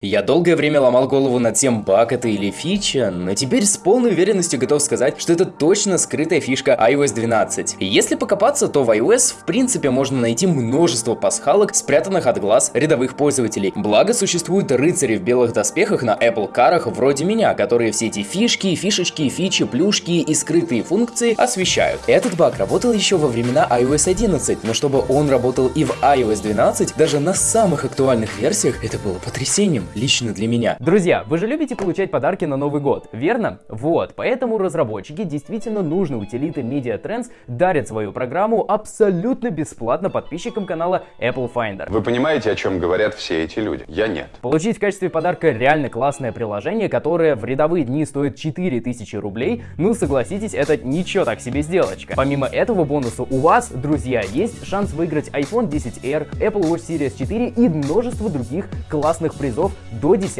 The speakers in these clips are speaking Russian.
Я долгое время ломал голову над тем, баг это или фича, но теперь с полной уверенностью готов сказать, что это точно скрытая фишка iOS 12. И если покопаться, то в iOS в принципе можно найти множество пасхалок, спрятанных от глаз рядовых пользователей. Благо существуют рыцари в белых доспехах на Apple карах вроде меня, которые все эти фишки, фишечки, фичи, плюшки и скрытые функции освещают. Этот баг работал еще во времена iOS 11, но чтобы он работал и в iOS 12, даже на самых актуальных версиях, это было потрясением лично для меня. Друзья, вы же любите получать подарки на Новый год, верно? Вот, поэтому разработчики действительно нужны утилиты Media Trends дарят свою программу абсолютно бесплатно подписчикам канала Apple Finder. Вы понимаете, о чем говорят все эти люди? Я нет. Получить в качестве подарка реально классное приложение, которое в рядовые дни стоит 4000 рублей, ну согласитесь, это ничего так себе сделочка. Помимо этого бонуса у вас, друзья, есть шанс выиграть iPhone 10R, Apple Watch Series 4 и множество других классных призов до 10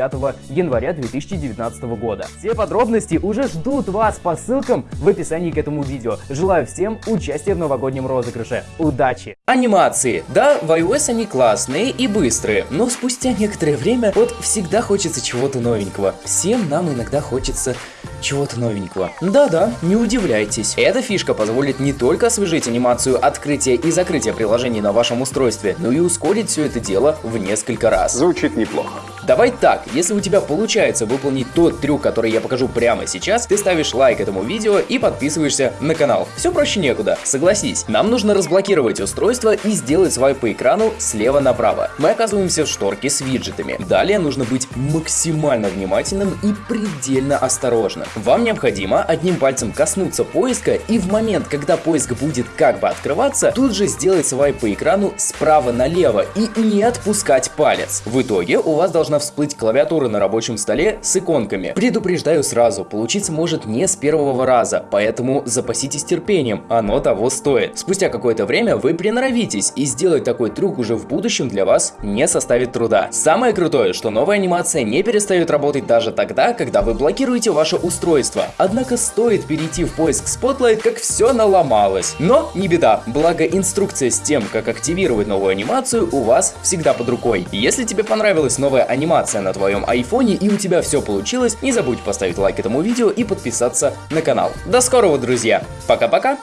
января 2019 года. Все подробности уже ждут вас по ссылкам в описании к этому видео. Желаю всем участия в новогоднем розыгрыше. Удачи! Анимации. Да, в iOS они классные и быстрые, но спустя некоторое время вот всегда хочется чего-то новенького. Всем нам иногда хочется чего-то новенького. Да-да, не удивляйтесь. Эта фишка позволит не только освежить анимацию открытия и закрытия приложений на вашем устройстве, но и ускорить все это дело в несколько раз. Звучит неплохо. Давай так, если у тебя получается выполнить тот трюк, который я покажу прямо сейчас, ты ставишь лайк этому видео и подписываешься на канал. Все проще некуда, согласись. Нам нужно разблокировать устройство и сделать свайп по экрану слева направо. Мы оказываемся в шторке с виджетами. Далее нужно быть максимально внимательным и предельно осторожным. Вам необходимо одним пальцем коснуться поиска и в момент, когда поиск будет как бы открываться, тут же сделать свайп по экрану справа налево и не отпускать палец. В итоге у вас должна всплыть клавиатура на рабочем столе с иконками. Предупреждаю сразу, получиться может не с первого раза, поэтому запаситесь терпением, оно того стоит. Спустя какое-то время вы приноровитесь и сделать такой трюк уже в будущем для вас не составит труда. Самое крутое, что новая анимация не перестает работать даже тогда, когда вы блокируете ваше устройство. Однако стоит перейти в поиск Spotlight, как все наломалось. Но не беда, благо инструкция с тем, как активировать новую анимацию у вас всегда под рукой. Если тебе понравилась новая анимация, анимация на твоем айфоне и у тебя все получилось, не забудь поставить лайк этому видео и подписаться на канал. До скорого, друзья! Пока-пока!